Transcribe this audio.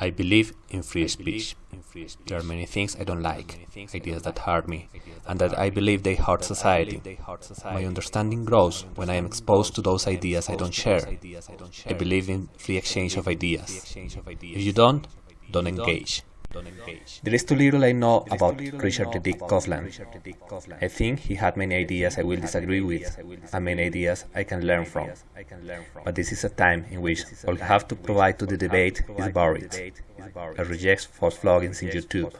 I believe in free speech. There are many things I don't like, ideas that hurt me, and that I believe they hurt society. My understanding grows when I am exposed to those ideas I don't share. I believe in free exchange of ideas. If you don't, don't engage. There is too little I know about Richard Dick Coughlan. I think he had many ideas I will disagree with, and many ideas I can learn from. But this is a time in which all you have to provide to the debate is buried. I reject false floggings in YouTube.